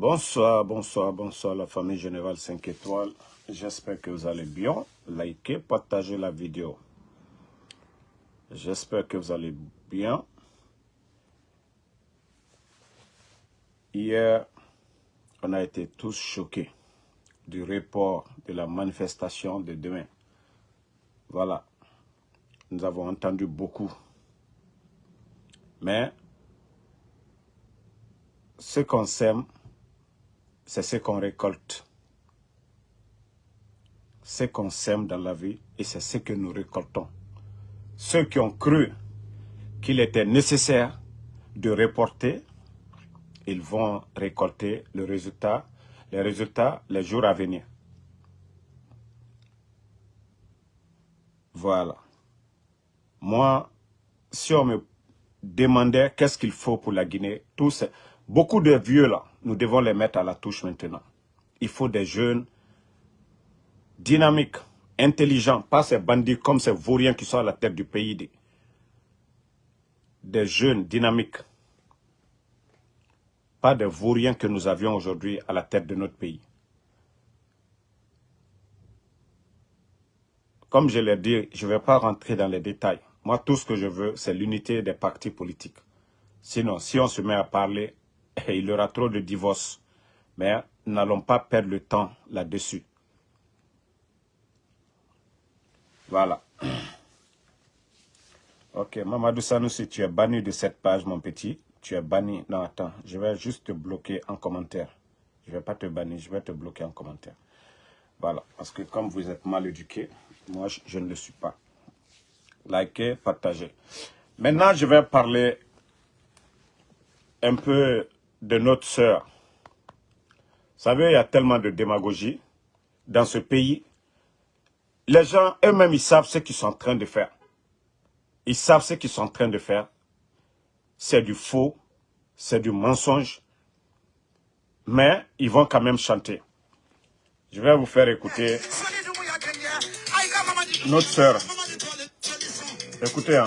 Bonsoir, bonsoir, bonsoir la famille Générale 5 étoiles. J'espère que vous allez bien. Likez, partagez la vidéo. J'espère que vous allez bien. Hier, on a été tous choqués du report de la manifestation de demain. Voilà. Nous avons entendu beaucoup. Mais ce qu'on sème, c'est ce qu'on récolte. Ce qu'on sème dans la vie, et c'est ce que nous récoltons. Ceux qui ont cru qu'il était nécessaire de reporter, ils vont récolter le résultat, les résultats les jours à venir. Voilà. Moi, si on me demandait qu'est-ce qu'il faut pour la Guinée, tous, beaucoup de vieux là, nous devons les mettre à la touche maintenant. Il faut des jeunes dynamiques, intelligents, pas ces bandits comme ces vauriens qui sont à la tête du pays. Des, jeunes dynamiques. Pas des vauriens que nous avions aujourd'hui à la tête de notre pays. Comme je l'ai dit, je ne vais pas rentrer dans les détails. Moi, tout ce que je veux, c'est l'unité des partis politiques. Sinon, si on se met à parler, il y aura trop de divorces. Mais n'allons pas perdre le temps là-dessus. Voilà. Ok, Mamadou Sanoussi, tu es banni de cette page, mon petit. Tu es banni. Non, attends, je vais juste te bloquer en commentaire. Je ne vais pas te bannir, je vais te bloquer en commentaire. Voilà, parce que comme vous êtes mal éduqué, moi, je, je ne le suis pas. Likez, partagez. Maintenant, je vais parler un peu de notre sœur. Vous savez, il y a tellement de démagogie dans ce pays. Les gens eux-mêmes, ils savent ce qu'ils sont en train de faire. Ils savent ce qu'ils sont en train de faire. C'est du faux, c'est du mensonge. Mais ils vont quand même chanter. Je vais vous faire écouter notre sœur. Écoutez, hein.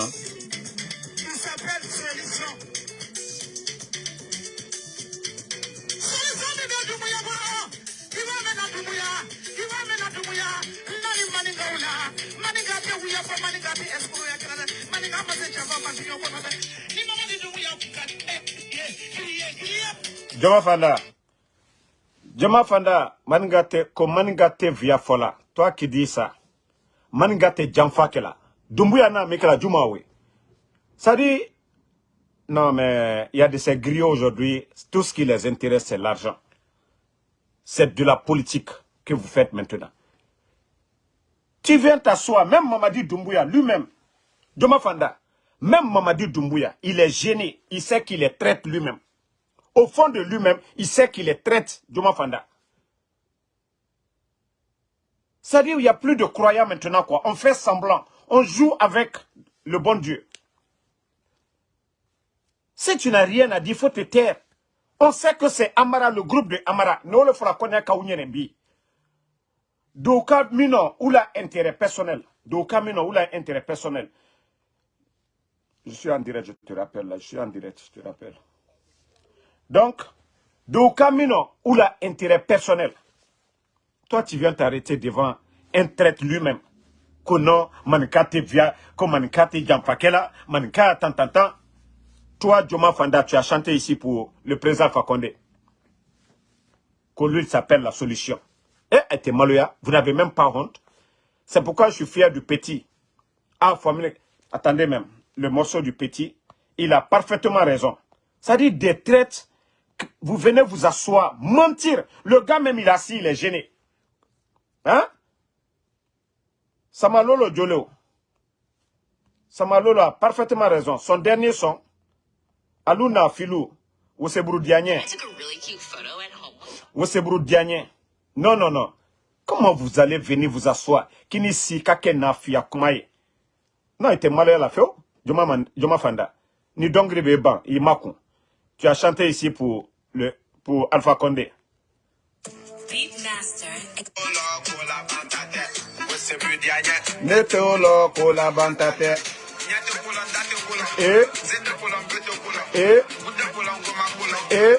Jama Fanda. Jama Fanda, maningate, ko maningate via fola. Toi qui dis ça. Maningate jamfakela. Dumbuya na mekela jumawe. Ça dit, non mais il y a de ces griots aujourd'hui, tout ce qui les intéresse c'est l'argent. C'est de la politique que vous faites maintenant. Tu viens t'asseoir, même Mamadi Doumbouya lui-même, Joma Fanda, même Mamadi Doumbouya, il est gêné, il sait qu'il est traite lui-même. Au fond de lui-même, il sait qu'il est traite, Joma Fanda. C'est-à-dire, il n'y a plus de croyants maintenant, quoi. On fait semblant. On joue avec le bon Dieu. Si tu n'as rien à dire, il faut te taire. On sait que c'est Amara, le groupe de Amara. Nous le fera connaître Kaounyenembi. Doka Mino, ou la intérêt personnel? Doka Mino, ou la intérêt personnel? Je suis en direct, je te rappelle là. Je suis en direct, je te rappelle. Donc, Doka Mino, ou la intérêt personnel. Toi, tu viens t'arrêter devant un traite lui-même. Via, tant tant tant. Toi, Joma Fanda, tu as chanté ici pour le président Fakonde. Que lui s'appelle la solution. Et était maloya, vous n'avez même pas honte. C'est pourquoi je suis fier du petit. Ah, famille, attendez même, le morceau du petit, il a parfaitement raison. Ça dit des traites, vous venez vous asseoir, mentir. Le gars même, il est assis, il est gêné. Hein? Samalolo Jolo. Samalolo a parfaitement raison. Son dernier son, Aluna Filou, Wosebru Diagne. Wosebru Diagne. Non, non, non. Comment vous allez venir vous asseoir? Kini si kake na fia kumaye. Non, il était malade la feo. Joma Fanda. Ni dongri beban, il makun. Tu as chanté ici pour le pour Alpha Condé. Nete olo kola bantate. Eh? Eh? Eh?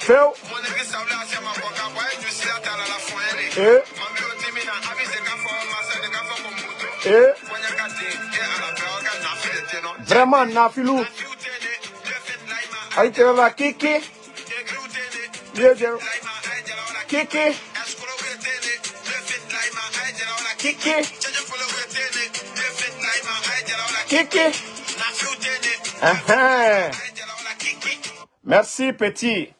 Feu. Et Et Vraiment Nafilou. Aïe, la kiki. Dieu, Dieu. Kiki. Kiki. Kiki. Uh-huh. Merci, petit.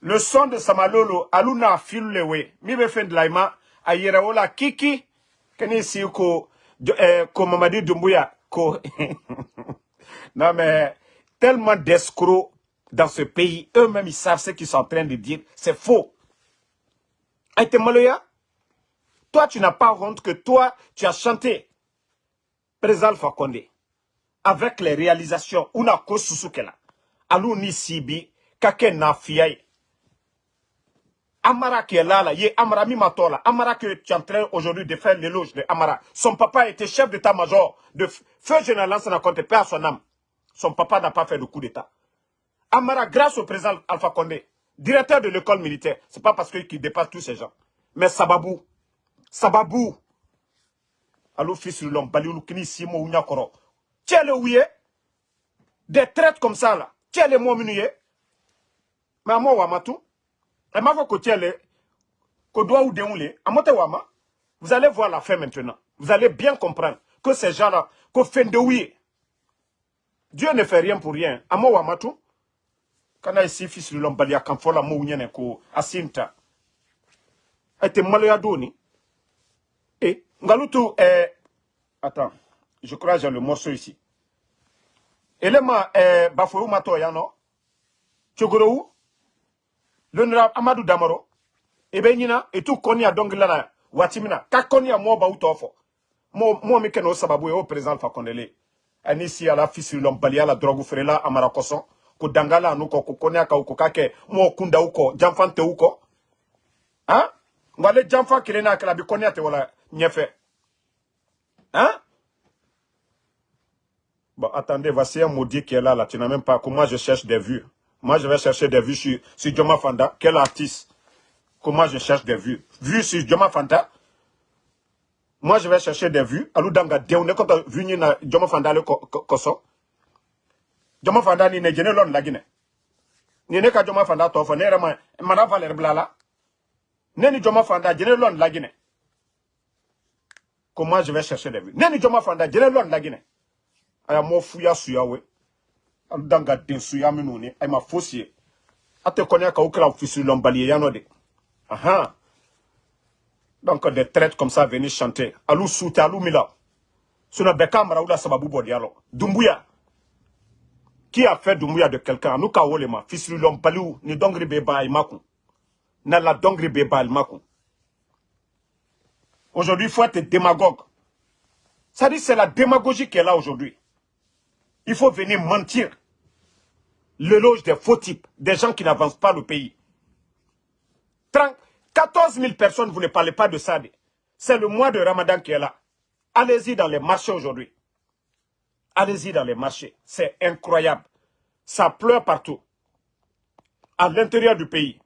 Le son de Samalolo, Aluna Filulewe, mi be wala kiki, kani si ko, eh, ko Mamadi Doumbouya, ko. non mais, tellement d'escrocs dans ce pays, eux-mêmes ils savent ce qu'ils sont en train de dire, c'est faux. Aïte Maloya, toi tu n'as pas honte que toi, tu as chanté Président Condé avec les réalisations, una ko alou ni sibi, kake na fiaye. Amara qui est là, là, yé Amara Mimatola, Amara que tu es en train aujourd'hui de faire l'éloge de Amara. Son papa était chef d'état-major de feu général Lansana Conté, paix à son âme. Son papa n'a pas fait de coup d'état. Amara, grâce au président Alpha Condé, directeur de l'école militaire, c'est pas parce qu'il dépasse tous ces gens. Mais Sababou, Sababou, allo fils de l'homme, Baliou Kini Simo Ounyakoro. Tiens le ouïe, des traites comme ça là. Tiens les mots minouye. Mais à moi, Wamatou, et ma voix que tiens les, que doit ou déroulé, à Mote Wama, vous allez voir la fin maintenant. Vous allez bien comprendre que ces gens-là, que fin de ouïe, Dieu ne fait rien pour rien. À moi, Wamatou, kana ici fils de l'homme, Balia Kamfola Mounyane ko Asinta. Était maloya doni. Et, Ngalutu, eh, attends, je crois j'ai le morceau ici. Elema, eh, Bafoyou Mato Yano, Tchogorou, l'honorable Amadou Damaro, Ebenina, et tout Konya Dongilana, Watimina, Kakonya Moba Utofo, Mo, mo Mikeno Sababu, au président Fakondele. Anisi à la fils de l'homme, Balia, la drogue frela, Amarakoson, ko dangala ko ka uko kake, kunda uko, jamfante uko. Hein? Ngwale jamfa kirena kala bi konya te wala nyefe. Hein? Bon, attendez, voici un maudit qui est là, là. Tu n'as même pas. Comment je cherche des vues Moi, je vais chercher des vues sur, sur Fanda. Quel artiste? Comment je cherche des vues? Vues sur Joma Fanda. Moi, je vais chercher des vues. Alou danga deune kota vu ni na Joma Fanda le ko- ko- koso. Joma Fanda ni ne jene lon la gine. Ni ne ka Joma Fanda ne blala. Fanda. Comment je vais chercher des vues? Fanda. Aya mo fuya suya we. Danga den suya minu ni. Ay ma fosie. Ate konya ka ukra ofisi lombali yano de aha. Donc des traites comme ça venir chanter. Alu soute alu mila. Suna beka mara ula sababu alo. Dumbuya. Qui a fait dumbuya de quelqu'un? Anu ka wole ma. Fisi lombali ni dongri be ba imaku na la dongri be ba imaku aujourd'hui il faut être démagogue. Ça dit c'est la démagogie qui est là aujourd'hui il faut venir mentir. L'éloge des faux types, des gens qui n'avancent pas le pays. 30, 14 000 personnes, vous ne parlez pas de ça. C'est le mois de Ramadan qui est là. Allez-y dans les marchés aujourd'hui. Allez-y dans les marchés. C'est incroyable. Ça pleure partout. À l'intérieur du pays.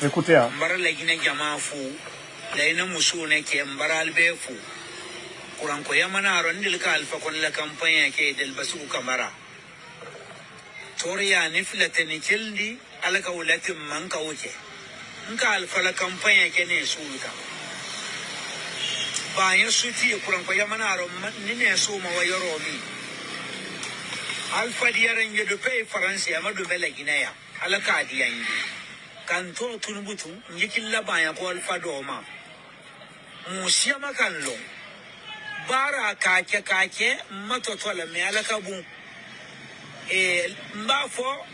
Hein. mbara lagina jama fu layna musu ne ke mbara albe fu. Kuran ko yamana ron dil ka alfa kon la kampanya ke delbasigu kamara toriya ni filate ni kildi alaka wulatin man ka wuce nka alfa la kampanya bayan suti kuran ko yamana ron ni ne so ma wayaro mi. Alfa diyaran ya dupe faransa ya. Madu bela ginaya kan to tunubutu njikin labaya ko alfa doma musiya makan lo bara kake kake matotola me alaka bun e mba fo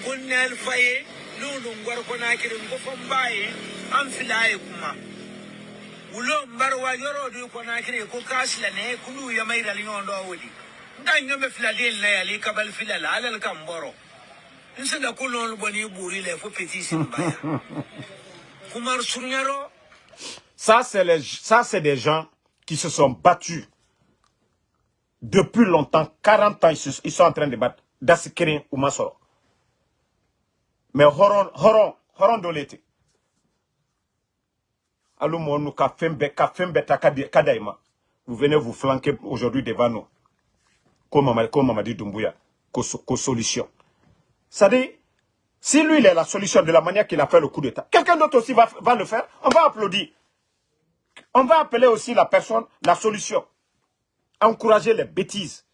ngunne alfa ye lulu ngwar ko nakirin ko fon baye an filaye kuma wulo mbarwa yoro du ko nakire ko kasla ne kulu ya mai dal nyondo wodi ndan nyome filadel na yali kabal filala alal kamboro fo Ça, c'est les, ça, c'est des gens qui se sont battus depuis longtemps, 40 ans, ils, se- ils sont en train de battre. Dasikiri ou Masoro. Mais Horon, Horon, Horon Dolete. Kafembe, Kafembe, Takadi- Kadaima. Vous venez vous flanquer aujourd'hui devant nous. Comme Mama- comme Mamadi Doumbouya. Qu'aux solution. Dit, si lui, il est la solution de la manière qu'il a fait le coup d'État, quelqu'un d'autre aussi va, le faire, on va applaudir. On va appeler aussi la personne la solution. Encourager les bêtises.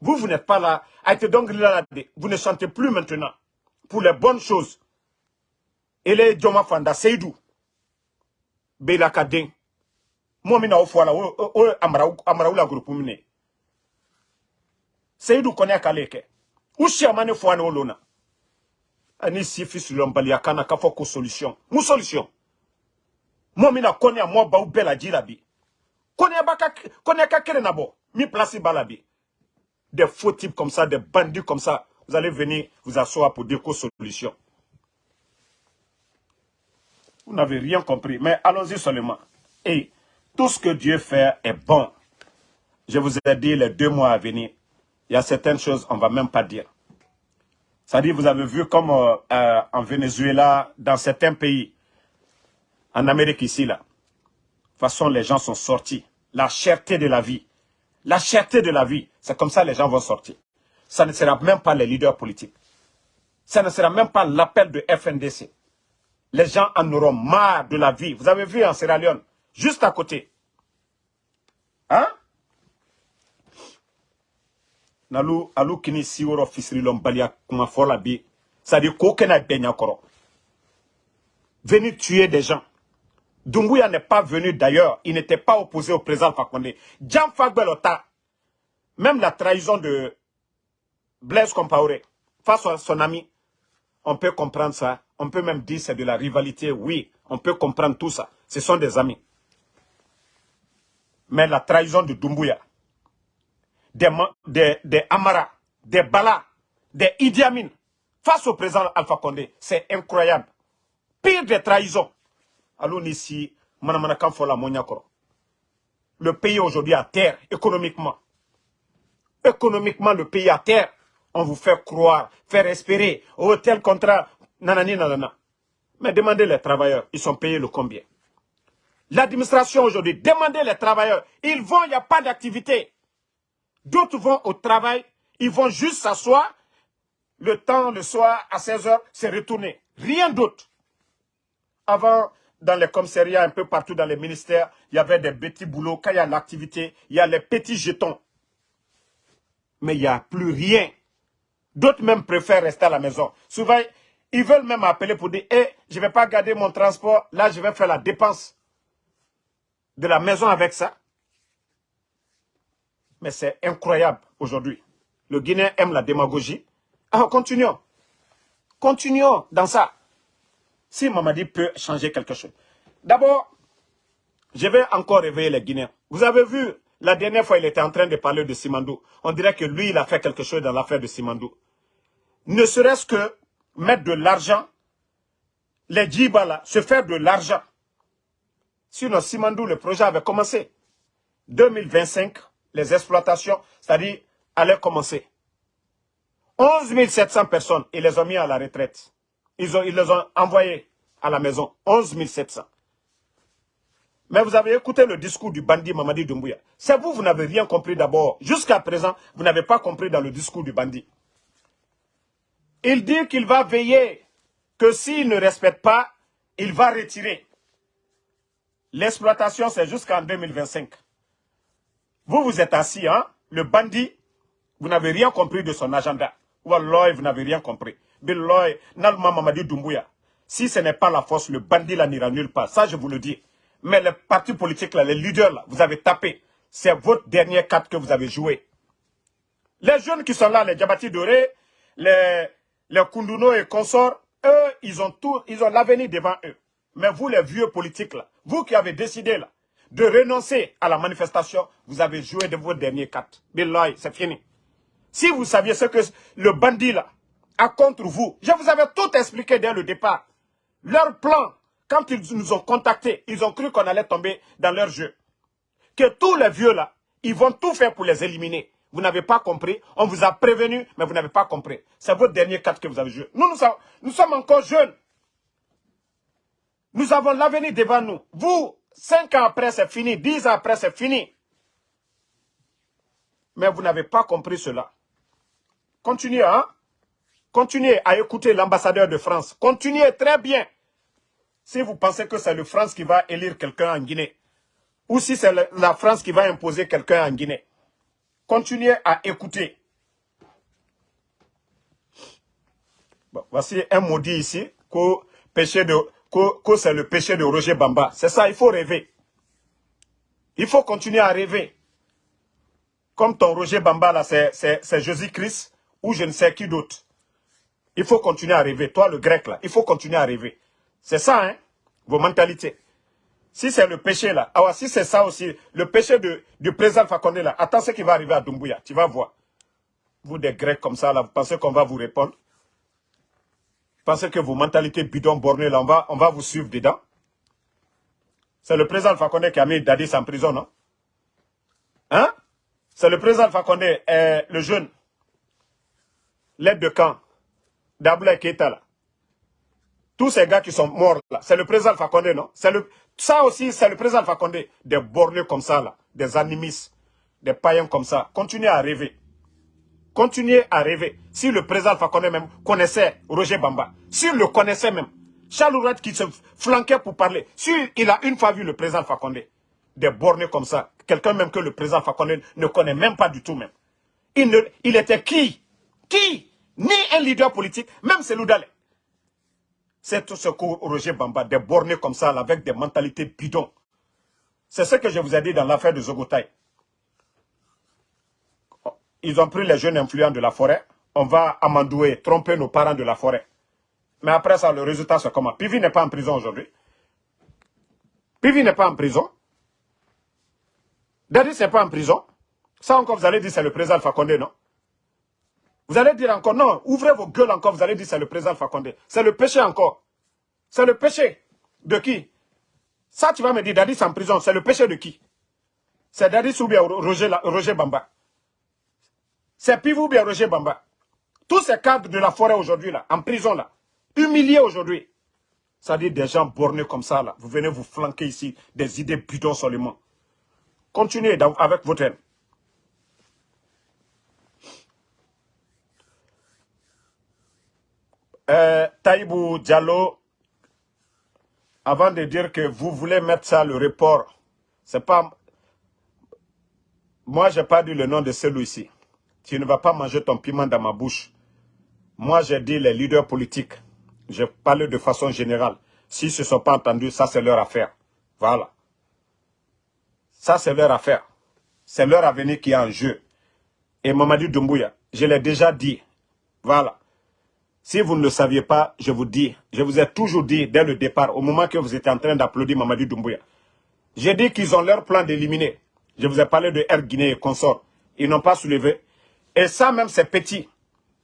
Vous, vous n'êtes pas là. Là, Vous ne chantez plus maintenant pour les bonnes choses. Et les Djoma Fanda, Seydou, Bela Kaden, moi, au foie là, Amara- Amaraoula groupe mine. Seydou connaît Kaleke. Ou Chiamane Fouane Olona. Ani Sifi Sulombali Akana Kafoko solution. Mou solution. Moi, mina connais à moi, Baou Bela Djirabi. Connais Baka, connais Kakere Nabo. Mi place Balabi. Des faux types comme ça, des bandits comme ça. Vous allez venir vous asseoir pour dire qu'aux solution. Vous n'avez rien compris. Mais allons-y seulement. Et tout ce que Dieu fait est bon. Je vous ai dit les deux mois à venir. Il y a certaines choses on ne va même pas dire. C'est-à-dire, vous avez vu comme euh, euh, en Venezuela, dans certains pays, en Amérique ici, là, de toute façon, les gens sont sortis. La cherté de la vie. La cherté de la vie. C'est comme ça les gens vont sortir. Ça ne sera même pas les leaders politiques. Ça ne sera même pas l'appel de FNDC. Les gens en auront marre de la vie. Vous avez vu en Sierra Leone, juste à côté. Hein? Nalu, alu kini siworo fisiri lombalia kuma fola bi. Benya koro. Venir tuer des gens. Doumbouya n'est pas venu d'ailleurs. Il n'était pas opposé au président Fakonde. Jean Fagbelota, même la trahison de Blaise Compaoré face à son ami, on peut comprendre ça. On peut même dire c'est de la rivalité. Oui, on peut comprendre tout ça. Ce sont des amis. Mais la trahison de Doumbouya, des, des, Amara, des Bala, des Idi Amin, face au président Alpha Condé, c'est incroyable. Pire des trahisons. Allons ici. Le pays aujourd'hui à terre, économiquement. Économiquement, le pays à terre. On vous fait croire, faire espérer. Oh, tel contrat, nanani, nanana. Mais demandez les travailleurs, ils sont payés le combien? L'administration aujourd'hui, demandez les travailleurs. Ils vont, il n'y a pas d'activité. D'autres vont au travail, ils vont juste s'asseoir. Le temps, le soir, à 16h, c'est retourné. Rien d'autre. Avant, dans les commissariats, un peu partout dans les ministères, il y avait des petits boulots. Quand il y a l'activité, il y a les petits jetons. Mais il n'y a plus rien. D'autres même préfèrent rester à la maison. Souvent, ils veulent même appeler pour dire, Eh, je ne vais pas garder mon transport, là je vais faire la dépense de la maison avec ça. Mais c'est incroyable aujourd'hui. Le Guinéen aime la démagogie. Alors continuons. Continuons dans ça. Si Mamadi peut changer quelque chose. D'abord, je vais encore réveiller les Guinéens. Vous avez vu, la dernière fois, il était en train de parler de Simandou. On dirait que lui, il a fait quelque chose dans l'affaire de Simandou. Ne serait-ce que mettre de l'argent, les djibala, se faire de l'argent. Sinon, Simandou, le projet avait commencé. 2025, les exploitations, c'est-à-dire, allaient commencer. 11 700 personnes, ils les ont mis à la retraite. Ils, ont, ils les ont envoyés à la maison. 11 700. Mais vous avez écouté le discours du bandit Mamadi Doumbouya. C'est vous, vous n'avez rien compris d'abord. Jusqu'à présent, vous n'avez pas compris dans le discours du bandit. Il dit qu'il va veiller que s'il ne respecte pas, il va retirer. L'exploitation, c'est jusqu'en 2025. Vous, vous êtes assis, hein? Le bandit, Vous n'avez rien compris de son agenda. Wallah, vous n'avez rien compris. Billoy, Nalma Mamadi Doumbouya. Si ce n'est pas la force, le bandit là n'ira nulle part. Ça, je vous le dis. Mais les partis politiques là, les leaders là, vous avez tapé. C'est votre dernier carte que vous avez joué. Les jeunes qui sont là, les Djabati Doré, les, les Kunduno et consorts, eux, ils ont tout, ils ont l'avenir devant eux. Mais vous, les vieux politiques là, vous qui avez décidé là, de renoncer à la manifestation, vous avez joué de vos derniers cartes. Billahi, c'est fini. Si vous saviez ce que le bandit là a contre vous, je vous avais tout expliqué dès le départ. Leur plan, quand ils nous ont contactés, ils ont cru qu'on allait tomber dans leur jeu. Que tous les vieux là, ils vont tout faire pour les éliminer. Vous n'avez pas compris. On vous a prévenu, mais vous n'avez pas compris. C'est votre dernier carte que vous avez joué. Nous, nous sommes encore jeunes. Nous avons l'avenir devant nous. Vous, cinq ans après, c'est fini. Dix ans après, c'est fini. Mais vous n'avez pas compris cela. Continuez, hein? Continuez à écouter l'ambassadeur de France. Continuez très bien. Si vous pensez que c'est le France qui va élire quelqu'un en Guinée, ou si c'est la France qui va imposer quelqu'un en Guinée, continuez à écouter. voici un maudit ici, que, péché de, que c'est le péché de Roger Bamba. C'est ça, il faut rêver. Il faut continuer à rêver. Comme ton Roger Bamba, là, c'est Jésus-Christ, ou je ne sais qui d'autre. Il faut continuer à rêver. Toi, le grec, là, il faut continuer à rêver. C'est ça, hein, vos mentalités. Si c'est le péché, là, ah si c'est ça aussi, le péché de, du président Fakonde, là, attends ce qui va arriver à Dumbuya. Tu vas voir. Vous, des grecs comme ça, là, vous pensez qu'on va vous répondre? Pensez que vos mentalités bidon bornées, là, on va, vous suivre dedans. C'est le président Fakonde qui a mis Dadis en prison, non? Hein? C'est le président Fakonde, euh, le jeune, l'aide de camp, Daboula Keita, là. Tous ces gars qui sont morts, là, c'est le président Fakonde, non? Le, Ça aussi, c'est le président Fakonde. Des bornés comme ça, là, des animistes, des païens comme ça. Continuez à rêver. Continuez à rêver. Si le président Fakonde même connaissait Roger Bamba, s'il le connaissait même, Charles Ourat qui se flanquait pour parler, s'il a une fois vu le président Fakonde, des bornés comme ça, quelqu'un même que le président Fakonde ne connaît même pas du tout même. Il, ne, il était qui? Qui? Ni un leader politique, même Selou C'est tout ce que Roger Bamba, des bornés comme ça, avec des mentalités bidons. C'est ce que je vous ai dit dans l'affaire de Zogotai. Ils ont pris les jeunes influents de la forêt. On va amandouer, tromper nos parents de la forêt. Mais après ça, le résultat, c'est comment? Pivi n'est pas en prison aujourd'hui. Pivi n'est pas en prison. Dadis n'est pas en prison. Ça encore, vous allez dire, c'est le président Alpha Condé, non? Vous allez dire encore, non, ouvrez vos gueules encore, vous allez dire c'est le président Fakonde. C'est le péché encore. C'est le péché de qui? Ça, tu vas me dire, Dadis en prison, c'est le péché de qui? C'est Dadis ou Roger Bamba C'est Pivou Roger Bamba Tous ces cadres de la forêt aujourd'hui, là, en prison, là, humiliés aujourd'hui. Ça dit des gens bornés comme ça, là. Vous venez vous flanquer ici des idées bidons seulement. Continuez avec votre haine. Euh, Taïbou Diallo, avant de dire que vous voulez mettre ça, le report, c'est pas... Moi, j'ai pas dit le nom de celui-ci. Tu ne vas pas manger ton piment dans ma bouche. Moi, j'ai dit les leaders politiques. Je parle de façon générale. S'ils ne se sont pas entendus, ça c'est leur affaire. Voilà. Ça c'est leur affaire. C'est leur avenir qui est en jeu. Et Mamadi Doumbouya, je l'ai déjà dit. Voilà. Si vous ne le saviez pas, je vous dis, je vous ai toujours dit dès le départ, au moment que vous étiez en train d'applaudir Mamadi Doumbouya, j'ai dit qu'ils ont leur plan d'éliminer. Je vous ai parlé de Air Guinée et consorts. Ils n'ont pas soulevé. Et ça même, c'est petit.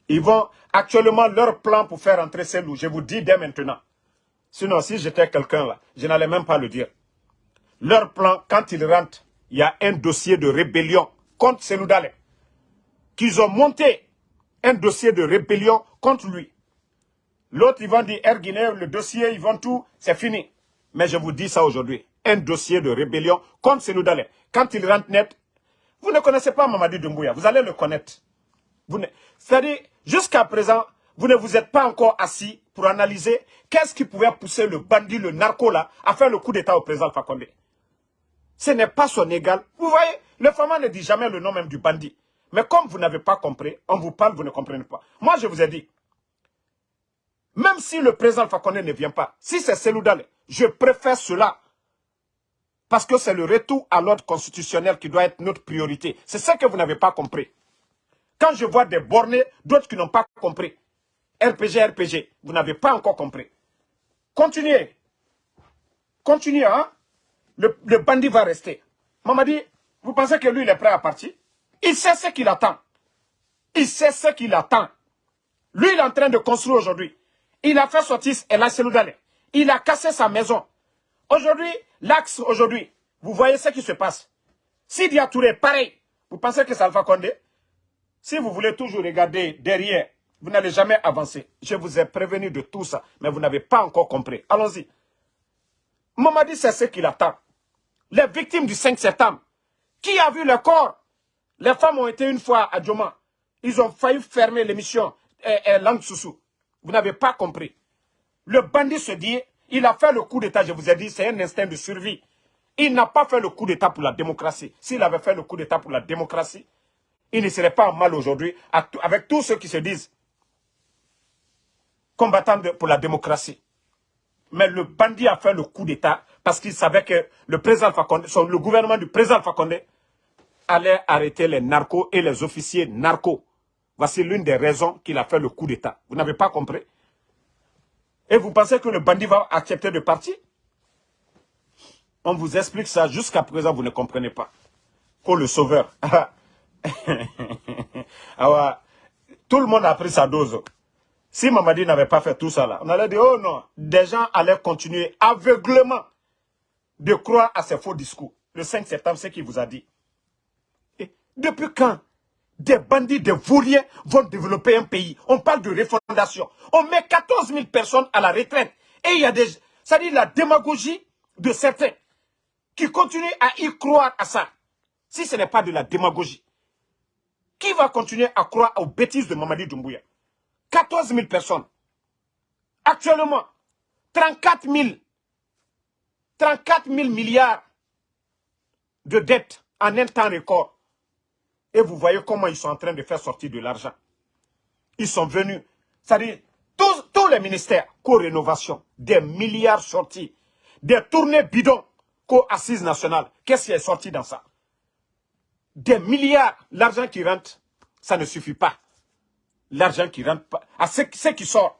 Ils vont actuellement leur plan pour faire entrer Selou. Je vous dis dès maintenant. Sinon, si j'étais quelqu'un là, je n'allais même pas le dire. Leur plan, quand ils rentrent, il y a un dossier de rébellion contre Selou Dale. Qu'ils ont monté un dossier de rébellion contre lui. L'autre, ils vont dire, Air Guinée, le dossier, ils vont tout, c'est fini. Mais je vous dis ça aujourd'hui. Un dossier de rébellion contre Seloudalé. Quand il rentre net, vous ne connaissez pas Mamadi Doumbouya, vous allez le connaître. C'est-à-dire, jusqu'à présent, vous ne vous êtes pas encore assis pour analyser qu'est-ce qui pouvait pousser le bandit, le narco là, à faire le coup d'état au président Fakonde. Ce n'est pas son égal. Vous voyez, le Fama ne dit jamais le nom même du bandit. Mais comme vous n'avez pas compris, on vous parle, vous ne comprenez pas. Moi, je vous ai dit, même si le président Fakonde ne vient pas, si c'est Seloudale, je préfère cela. Parce que c'est le retour à l'ordre constitutionnel qui doit être notre priorité. C'est ce que vous n'avez pas compris. Quand je vois des bornés, d'autres qui n'ont pas compris. RPG, RPG, vous n'avez pas encore compris. Continuez. Continuez, hein. Le, bandit va rester. Mamadi, vous pensez que lui, il est prêt à partir? Il sait ce qu'il attend. Il sait ce qu'il attend. Lui, il est en train de construire aujourd'hui. Il a fait sortir El Seloudale. Il a cassé sa maison. Aujourd'hui, l'axe aujourd'hui, vous voyez ce qui se passe. Si Touré, pareil, vous pensez que ça va Condé? Si vous voulez toujours regarder derrière, vous n'allez jamais avancer. Je vous ai prévenu de tout ça, mais vous n'avez pas encore compris. Allons-y. Mamadi, c'est ce qu'il attend. Les victimes du 5 septembre. Qui a vu le corps? Les femmes ont été une fois à Djoma. Ils ont failli fermer l'émission eh, Langue Soussou. Vous n'avez pas compris. Le bandit se dit, il a fait le coup d'État, je vous ai dit, c'est un instinct de survie. Il n'a pas fait le coup d'État pour la démocratie. S'il avait fait le coup d'État pour la démocratie, il ne serait pas en mal aujourd'hui avec tous ceux qui se disent combattants pour la démocratie. Mais le bandit a fait le coup d'État parce qu'il savait que le, le gouvernement du président Fakonde allait arrêter les narcos et les officiers narcos. Voici l'une des raisons qu'il a fait le coup d'État. Vous n'avez pas compris? Et vous pensez que le bandit va accepter de partir? On vous explique ça. Jusqu'à présent, vous ne comprenez pas. Pour le sauveur. Ah tout le monde a pris sa dose. Si Mamadi n'avait pas fait tout ça là, on allait dire, oh non, des gens allaient continuer aveuglement de croire à ces faux discours. Le 5 septembre, c'est qu'il vous a dit. Depuis quand des bandits, des vauriens vont développer un pays. On parle de refondation. On met 14 000 personnes à la retraite. Et il y a des... Ça dit la démagogie de certains qui continuent à y croire à ça. Si ce n'est pas de la démagogie. Qui va continuer à croire aux bêtises de Mamadi Doumbouya? 14 000 personnes. Actuellement, 34 000, 34 000 milliards de dettes en un temps record. Et vous voyez comment ils sont en train de faire sortir de l'argent. Ils sont venus, c'est-à-dire tous, les ministères, co-rénovation, des milliards sortis, des tournées bidons, co-assises nationales. Qu'est-ce qui est sorti dans ça? Des milliards, l'argent qui rentre, ça ne suffit pas. L'argent qui rentre, pas, à ce, qui sort.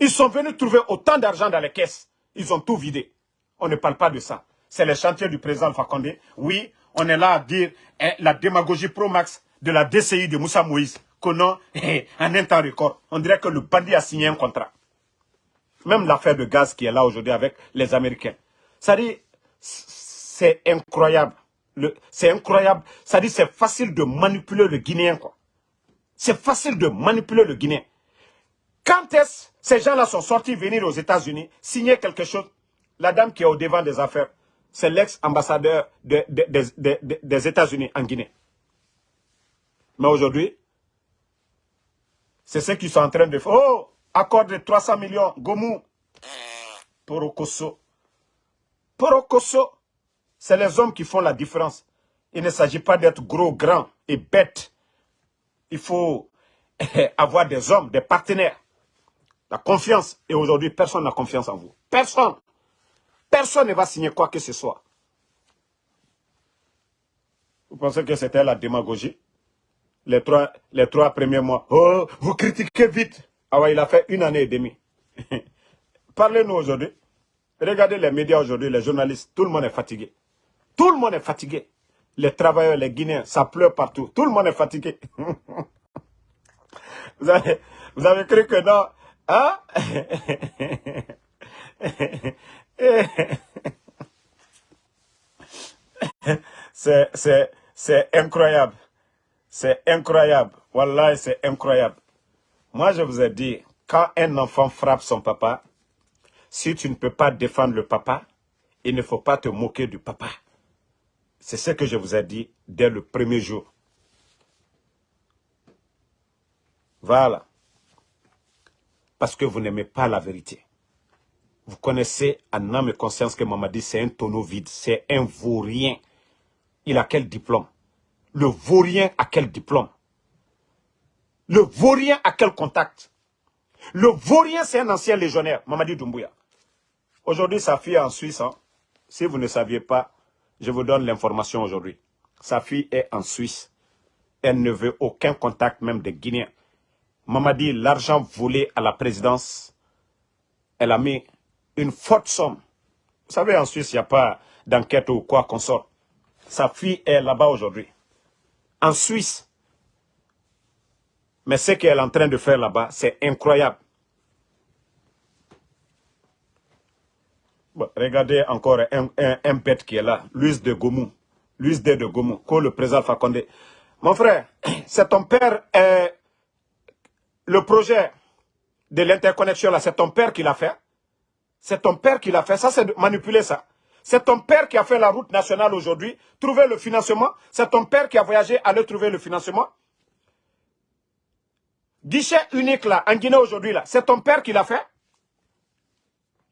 Ils sont venus trouver autant d'argent dans les caisses. Ils ont tout vidé. On ne parle pas de ça. C'est le chantier du président Fakonde. Oui, on est là à dire hein, la démagogie pro-max de la DCI de Moussa Moïse, qu'on a eh, en un temps record. On dirait que le bandit a signé un contrat. Même l'affaire de gaz qui est là aujourd'hui avec les Américains. Ça dit, c'est incroyable. C'est incroyable. Ça dit, c'est facile de manipuler le Guinéen. C'est facile de manipuler le Guinéen. Quand est-ce ces gens-là sont sortis venir aux États-Unis, signer quelque chose? La dame qui est au devant des affaires, c'est l'ex-ambassadeur des États-Unis en Guinée. Mais aujourd'hui, c'est ce qu'ils sont en train de faire. Oh, accord de 300 millions, Gomu, pour Okoso. Pour Okoso, c'est les hommes qui font la différence. Il ne s'agit pas d'être gros, grand et bête. Il faut avoir des hommes, des partenaires. La confiance. Et aujourd'hui, personne n'a confiance en vous. Personne. Personne ne va signer quoi que ce soit. Vous pensez que c'était la démagogie? Les trois, premiers mois. Oh, vous critiquez vite. Ah ouais, il a fait une année et demie. Parlez-nous aujourd'hui. Regardez les médias aujourd'hui, les journalistes. Tout le monde est fatigué. Tout le monde est fatigué. Les travailleurs, les Guinéens, ça pleure partout. Tout le monde est fatigué. vous, avez, vous avez cru que non Hein? c'est incroyable. C'est incroyable. Wallah, c'est incroyable. Moi, je vous ai dit, quand un enfant frappe son papa, si tu ne peux pas défendre le papa, il ne faut pas te moquer du papa. C'est ce que je vous ai dit dès le premier jour. Voilà. Parce que vous n'aimez pas la vérité. Vous connaissez en âme et conscience que Mamadi, c'est un tonneau vide, c'est un vaurien. Il a quel diplôme? Le vaurien a quel diplôme? Le vaurien a quel contact? Le vaurien, c'est un ancien légionnaire, Mamadi Doumbouya. Aujourd'hui, sa fille est en Suisse. Hein. Si vous ne saviez pas, je vous donne l'information aujourd'hui. Sa fille est en Suisse. Elle ne veut aucun contact même des Guinéens. Mamadi, l'argent volé à la présidence, elle a mis une forte somme. Vous savez, en Suisse, il n'y a pas d'enquête ou quoi qu'on sorte. Sa fille est là-bas aujourd'hui. En Suisse. Mais ce qu'elle est en train de faire là-bas, c'est incroyable. regardez encore un, bête qui est là, Luis de Gomou. Luis de, de Gomou, que le président Fakonde. Mon frère, c'est ton père, euh, le projet de l'interconnexion là, c'est ton père qui l'a fait. C'est ton père qui l'a fait. Ça, c'est manipuler ça. C'est ton père qui a fait la route nationale aujourd'hui, trouver le financement. C'est ton père qui a voyagé, aller trouver le financement. Guichet unique là, en Guinée aujourd'hui là, c'est ton père qui l'a fait.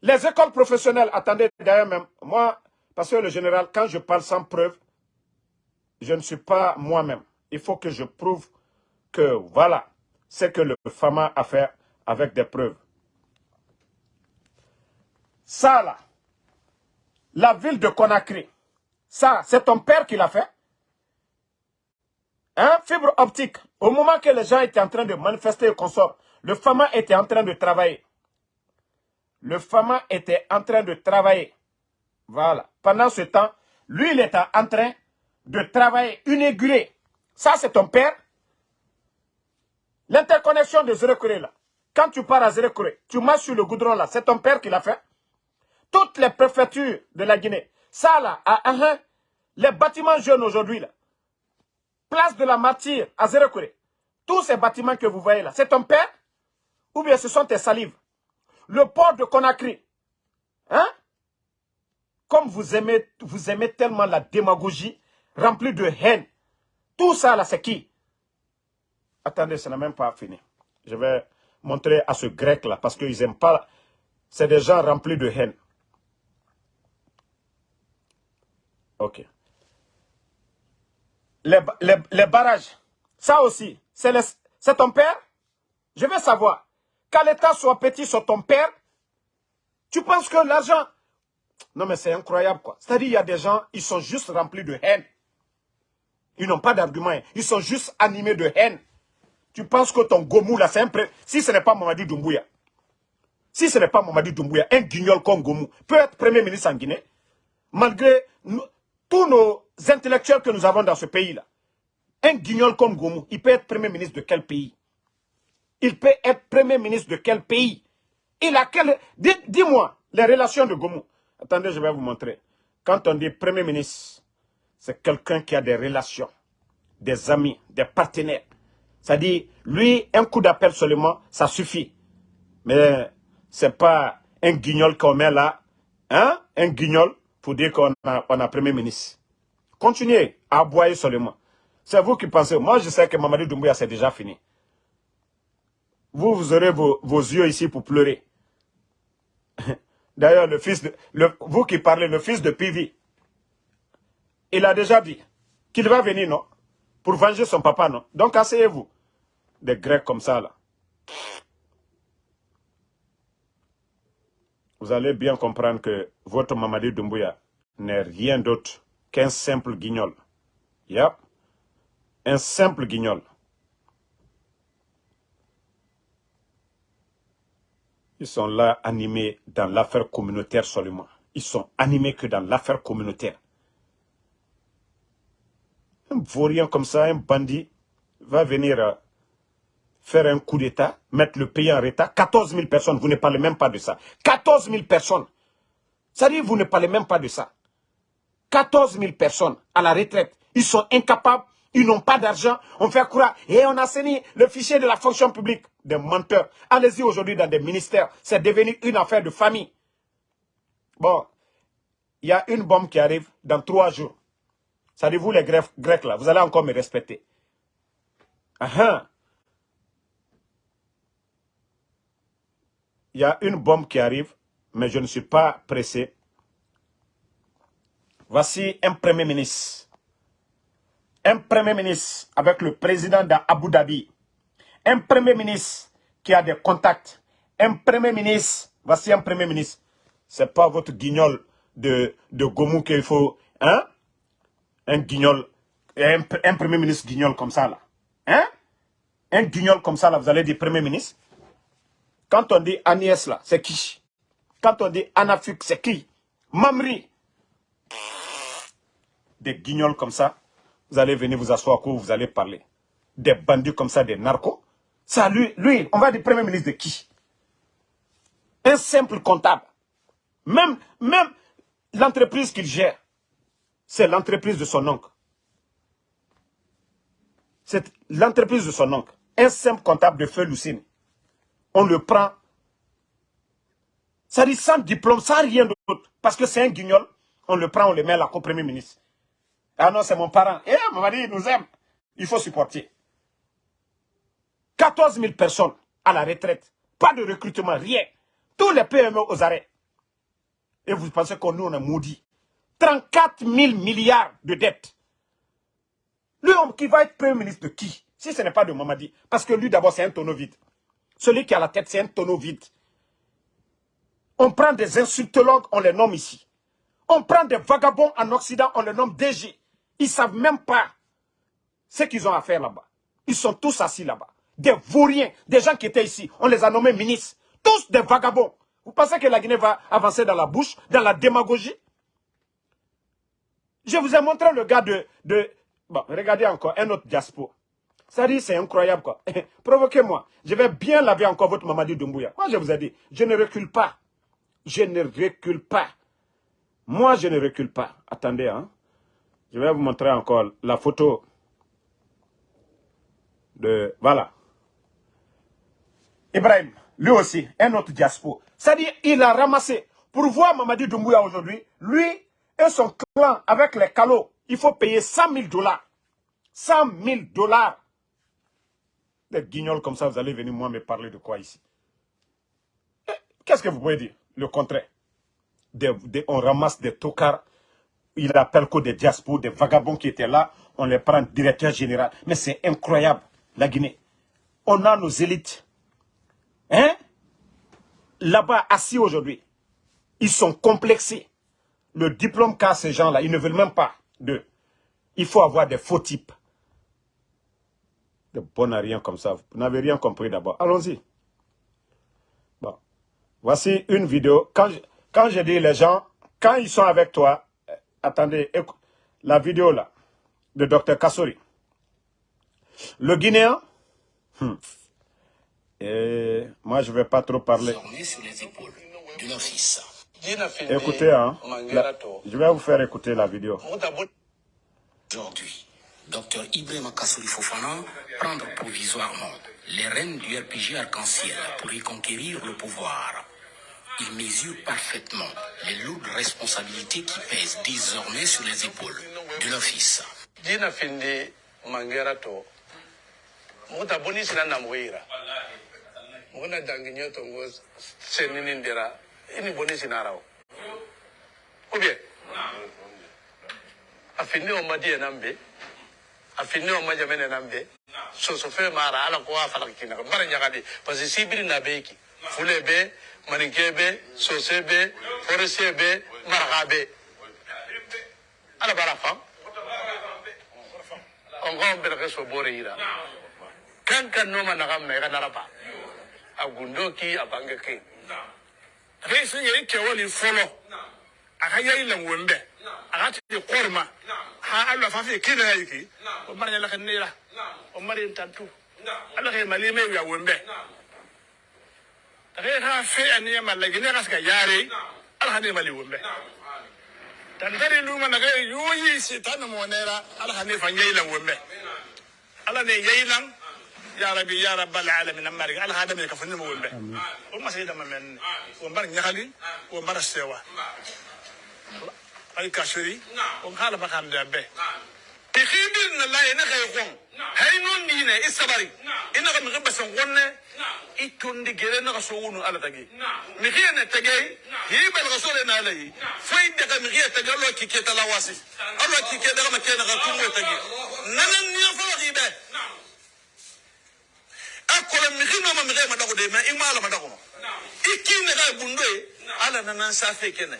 Les écoles professionnelles, attendez d'ailleurs même, moi, parce que le général, quand je parle sans preuve, je ne suis pas moi-même. Il faut que je prouve que voilà, ce que le FAMA a fait avec des preuves. Ça là, la ville de Conakry, ça, c'est ton père qui l'a fait. Hein, fibre optique. Au moment que les gens étaient en train de manifester le consort, le FAMA était en train de travailler. Le FAMA était en train de travailler. Voilà. Pendant ce temps, lui, il était en train de travailler, inaugurer. Ça, c'est ton père. L'interconnexion de Zérekuré, là. Quand tu pars à Zérekuré, tu marches sur le goudron, là. C'est ton père qui l'a fait. Toutes les préfectures de la Guinée. Ça, là, à les bâtiments jeunes aujourd'hui, là. Place de la Martyre à Zérekuré. Tous ces bâtiments que vous voyez là, c'est ton père ou bien ce sont tes salives? Le port de Conakry. Hein? Comme vous aimez, vous aimez tellement la démagogie remplie de haine. Tout ça là, c'est qui? Attendez, ce n'est même pas fini. Je vais montrer à ce grec là, parce qu'ils n'aiment pas... C'est des gens remplis de haine. Ok. Les, les barrages, ça aussi, c'est ton père? Je veux savoir qu'à l'État soit petit sur ton père, tu penses que l'argent... Non mais c'est incroyable quoi. C'est-à-dire il y a des gens, ils sont juste remplis de haine. Ils n'ont pas d'argument. Ils sont juste animés de haine. Tu penses que ton Gomou là, c'est un... Si ce n'est pas Mamadi Doumbouya, si ce n'est pas Mamadi Doumbouya, un guignol comme Gomou peut être Premier ministre en Guinée, malgré tous nos intellectuels que nous avons dans ce pays-là. Un guignol comme Gomou, il peut être Premier ministre de quel pays? Il peut être Premier ministre de quel pays? Il a quel... Dis-moi, les relations de Gomu. Attendez, je vais vous montrer. Quand on dit Premier ministre, c'est quelqu'un qui a des relations, des amis, des partenaires. C'est-à-dire, lui, un coup d'appel seulement, ça suffit. Mais c'est pas un guignol qu'on met là, hein? un guignol, pour dire qu'on a, on a Premier ministre. Continuez à aboyer seulement. C'est vous qui pensez. Moi, je sais que Mamadou Doumbouya, c'est déjà fini vous, vous aurez vos, yeux ici pour pleurer. D'ailleurs, le fils de, vous qui parlez, le fils de Pivi, il a déjà dit qu'il va venir, non? Pour venger son papa, non? Donc asseyez-vous. Des Grecs comme ça, là. Vous allez bien comprendre que votre Mamadi Doumbouya n'est rien d'autre qu'un simple guignol. Yep. Un simple guignol. Ils sont là animés dans l'affaire communautaire seulement. Ils sont animés que dans l'affaire communautaire. Un vaurien comme ça, un bandit, va venir euh, faire un coup d'État, mettre le pays en état. 14 000 personnes, vous ne parlez même pas de ça. 14 000 personnes. Ça dit, vous ne parlez même pas de ça. 14 000 personnes à la retraite. Ils sont incapables ils n'ont pas d'argent. On fait croire. Et on a saigné le fichier de la fonction publique. Des menteurs. Allez-y aujourd'hui dans des ministères. C'est devenu une affaire de famille. Bon. Il y a une bombe qui arrive dans trois jours. Ça dit, vous les Grecs, là, vous allez encore me respecter. Ah, ah. Il y a une bombe qui arrive, mais je ne suis pas pressé. Voici un premier ministre un premier ministre avec le président d'Abu Dhabi, un premier ministre qui a des contacts, un premier ministre, voici un premier ministre. C'est pas votre guignol de, de Gomou qu'il faut, hein? Un guignol, un, un premier ministre guignol comme ça, là. Hein? Un guignol comme ça, là, vous allez dire premier ministre? Quand on dit Agnès, là, c'est qui? Quand on dit Anafuk, c'est qui? Mamri. Des guignols comme ça, vous allez venir vous asseoir où vous allez parler. Des bandits comme ça, des narcos. Ça, lui, lui, on va dire premier ministre de qui? Un simple comptable. Même, même l'entreprise qu'il gère, c'est l'entreprise de son oncle. C'est l'entreprise de son oncle. Un simple comptable de feu Lucine. On le prend. Ça dit sans diplôme, sans rien d'autre. Parce que c'est un guignol. On le prend, on le met là comme premier ministre. Ah non, c'est mon parent. Eh, mon mari, il nous aime. Il faut supporter. 14 000 personnes à la retraite. Pas de recrutement, rien. Tous les PME aux arrêts. Et vous pensez qu'on nous, on est maudit. 34 000 milliards de dettes. Lui, qui va être Premier ministre de qui? Si ce n'est pas de Mamadi. Parce que lui, d'abord, c'est un tonneau vide. Celui qui a la tête, c'est un tonneau vide. On prend des insultologues, on les nomme ici. On prend des vagabonds en Occident, on les nomme DG. Ils ne savent même pas ce qu'ils ont à faire là-bas. Ils sont tous assis là-bas. Des vauriens, des gens qui étaient ici, on les a nommés ministres. Tous des vagabonds. Vous pensez que la Guinée va avancer dans la bouche, dans la démagogie? Je vous ai montré le gars de... bon, regardez encore, un autre diaspora. Ça dit, c'est incroyable quoi. Provoquez-moi. Je vais bien laver encore votre Mamadi Doumbouya. Moi, je vous ai dit, je ne recule pas. Je ne recule pas. Moi, je ne recule pas. Attendez, hein. Je vais vous montrer encore la photo de... Voilà. Ibrahim, lui aussi, un autre diaspora. C'est-à-dire, il a ramassé. Pour voir Mamadi Doumbouya aujourd'hui, lui et son clan avec les calots, il faut payer 100 000 dollars. 100 000 dollars. Des guignols comme ça, vous allez venir moi me parler de quoi ici? Eh, Qu'est-ce que vous pouvez dire? Le contraire. on ramasse des tocards il appelle que des diasporas, des vagabonds qui étaient là, on les prend directeur général. Mais c'est incroyable, la Guinée. On a nos élites. Hein? Là-bas, assis aujourd'hui, ils sont complexés. Le diplôme qu'a ces gens-là, ils ne veulent même pas de. Il faut avoir des faux types. De bon à rien comme ça. Vous n'avez rien compris d'abord. Allons-y. Bon. Voici une vidéo. Quand je, quand je dis les gens, quand ils sont avec toi, attendez, la vidéo là, de Dr Kassori. Le Guinéen, hmm, et moi je ne vais pas trop parler. sur les épaules de fils. Écoutez, hein, la- je vais vous faire écouter la vidéo. Aujourd'hui, Dr Ibrahim Kassouri Fofana prendre provisoirement les rênes du RPG Arc-en-Ciel pour y conquérir le pouvoir. Il mesure parfaitement les lourdes responsabilités qui pèsent désormais sur les épaules de leur fils. ou bien a finno ma jamene nambe so mara ala ko wa falak kina. Bar nyagadi parce que sibiri na beki. Fule be maninke be sose be forese be marha be. Ala bara fam. On ko be bore ira. Kan kan no ma nagam na ga naraba a gundo ki a bange ke resin yeri kewali folo. A hayai langwembe wembe aka ti korma ha Allah fa fi kina yayi ki o mar ya lakan nira o mar yin tantu Allah ke mali me ya wembe. Re ha fe an ya malagi ne kaska yare Allah ne mali wembe. Tantari luma na kai yuyi sitan mo nera ala ne fan yayi lan wembe ala ne yayi lan ya rabbi ya rabbal alamin amma ala hada me kafani mo wembe. O ma sayda mamen o الكشري وقال بخان دابه تخيبين لا إنك يقوم هاي نون دينا إستباري إنك من غبس نقولنا إتون دي جري نغسوون على تجي نخي أنا تجي هي بالغسول أنا عليه فين دك نخي تجي الله كي تلا واسي الله كي كي دك ما كي نغتوم تجي نن نيفر غيبة أكل نخي نما نخي ما دكوا دي ما إما لا ما دكوا إكين نخي بندوي على نن سافي كنا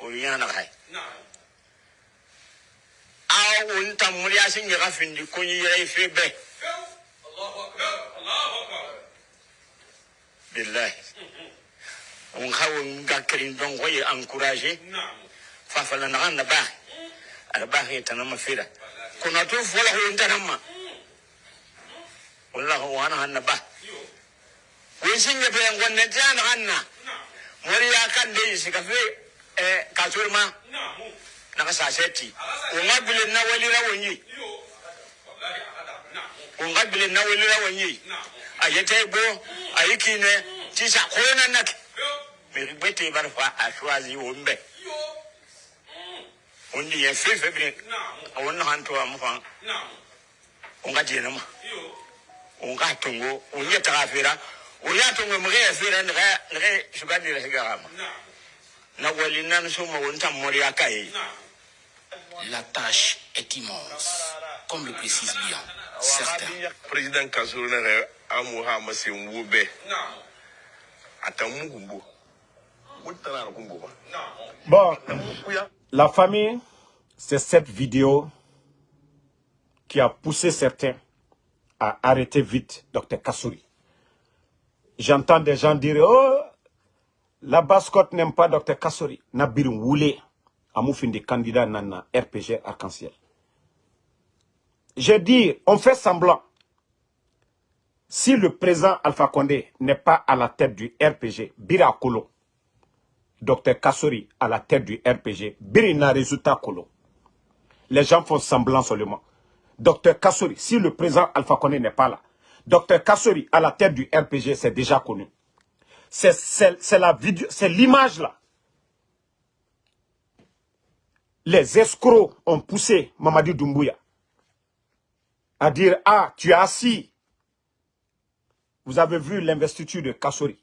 nanan ni fa ga be akola mi khino ma mi ga ma dago de ma imala ma dago ikine ga bundo ala nanan sa fe kene o yana kai a un tam mulia sin ga fin di ko yi rai fe be billahi un hawo ga kirin don ko yi encourager fa fa na na ba ala ba he tanama fira kuna to fola ko tanama wallahu wa ana hanna ba kun sin ya fe ngonne tana hanna moriya kan dai shi ka fe eh kasurma na ka saseti o nga bile na wali ra wonyi o nga bile na wali ra wonyi ayete bo ayikine. Tisa kona nak. Me bete bar fa a choisi o mbe on di ye fe fe bile. On na han to am fa o nga jena ma. O nga tongo o nya ta fera o ya tongo mo ge fera ne ga na wali nan so mo won tam mori akai La tâche est immense, comme le précise bien certains. président kasuru na ga amu ha masin wube kumbo ba Bon, la famille, c'est cette vidéo qui a poussé certains à arrêter vite Dr Kassouri. J'entends des gens dire, oh, la Bascotte n'aime pas Dr Kassouri. Nabiru Woulé, Amoufin des candidats Nana, RPG Arc-en-Ciel. J'ai dit, on fait semblant. Si le président Alpha Condé n'est pas à la tête du RPG, Bira Kolo, Dr Kassori à la tête du RPG, Birina résultat Kolo. Les gens font semblant seulement. Dr Kassori, si le président Alpha Condé n'est pas là, Dr Kassori à la tête du RPG, c'est déjà connu. C'est- la vidéo, c'est l'image là. Les escrocs ont poussé Mamadi Doumbouya à dire Ah, tu es assis. Vous avez vu l'investiture de Kassori,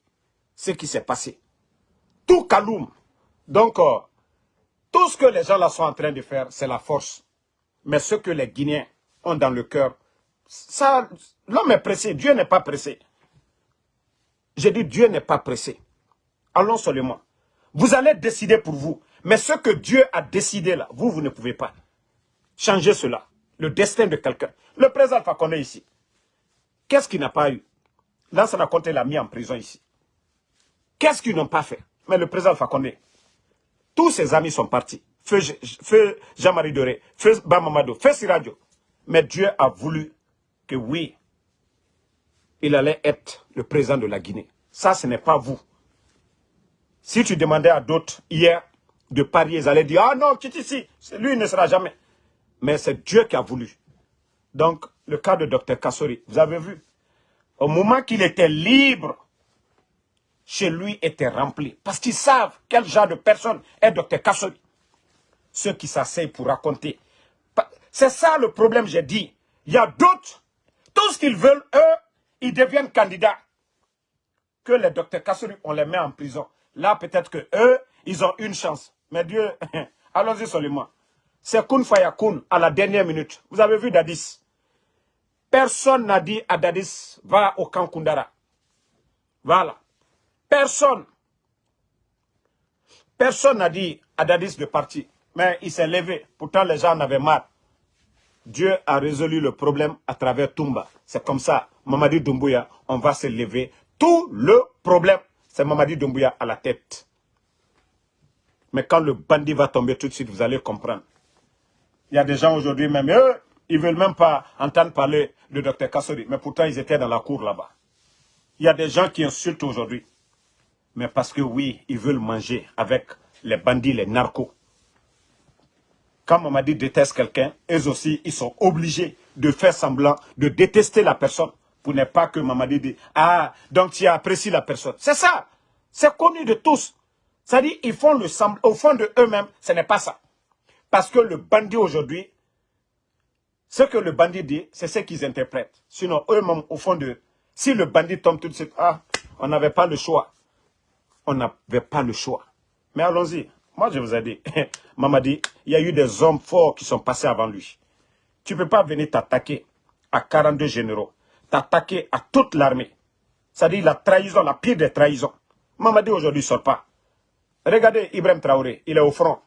ce qui s'est passé. Tout Kaloum. Donc, euh, tout ce que les gens là sont en train de faire, c'est la force. Mais ce que les Guinéens ont dans le cœur, ça, l'homme est pressé, Dieu n'est pas pressé. J'ai dit Dieu n'est pas pressé. Allons seulement. Vous allez décider pour vous. Mais ce que Dieu a décidé là, vous, vous ne pouvez pas changer cela. Le destin de quelqu'un. Le président Alpha Condé ici. Qu'est-ce qu'il n'a pas eu? Lansana Conté l'a mis en prison ici. Qu'est-ce qu'ils n'ont pas fait? Mais le président Alpha Condé, tous ses amis sont partis. Feu Jean-Marie Doré, feu Bamamado, feu Siradio. Mais Dieu a voulu que oui, il allait être le président de la Guinée. Ça, ce n'est pas vous. Si tu demandais à d'autres hier de parier, ils allaient dire, ah non, quitte ici, lui il ne sera jamais. Mais c'est Dieu qui a voulu. Donc, le cas de Dr Kassori, vous avez vu, au moment qu'il était libre, chez lui était rempli. Parce qu'ils savent quel genre de personne est Dr Kassori. Ceux qui s'asseyent pour raconter. C'est ça le problème, j'ai dit. Il y a d'autres, tout ce qu'ils veulent, eux, ils deviennent candidats. Que les Dr Kassori, on les met en prison. Là, peut-être que eux, ils ont une chance. Mais Dieu, allons-y seulement. C'est Kun Fayakun à la dernière minute. Vous avez vu Dadis. Personne n'a dit à Dadis, va au camp Kundara. Voilà. Personne. Personne n'a dit à Dadis de partir. Mais il s'est levé. Pourtant, les gens en avaient marre. Dieu a résolu le problème à travers Toumba. C'est comme ça, Mamadi Doumbouya, on va se lever. Tout le problème, c'est Mamadi Doumbouya à la tête. Mais quand le bandit va tomber tout de suite, vous allez comprendre. Il y a des gens aujourd'hui même, eux, ils veulent même pas entendre parler de Dr Kassori. Mais pourtant, ils étaient dans la cour là-bas. Il y a des gens qui insultent aujourd'hui. Mais parce que oui, ils veulent manger avec les bandits, les narcos. Quand Mamadi déteste quelqu'un, eux aussi, ils sont obligés de faire semblant de détester la personne pour ne pas que Mamadi dise « Ah, donc tu apprécies la personne. » C'est ça. C'est connu de tous. C'est-à-dire ils font le semblant. Au fond de eux-mêmes, ce n'est pas ça. Parce que le bandit aujourd'hui, Ce que le bandit dit, c'est ce qu'ils interprètent. Sinon, eux-mêmes, au fond de... Si le bandit tombe tout de suite, ah, on n'avait pas le choix. On n'avait pas le choix. Mais allons-y. Moi, je vous ai dit, Mamadi, il y a eu des hommes forts qui sont passés avant lui. Tu ne peux pas venir t'attaquer à 42 généraux, t'attaquer à toute l'armée. C'est-à-dire la trahison, la pire des trahisons. Mamadi aujourd'hui ne sort pas. Regardez Ibrahim Traoré, il est au front.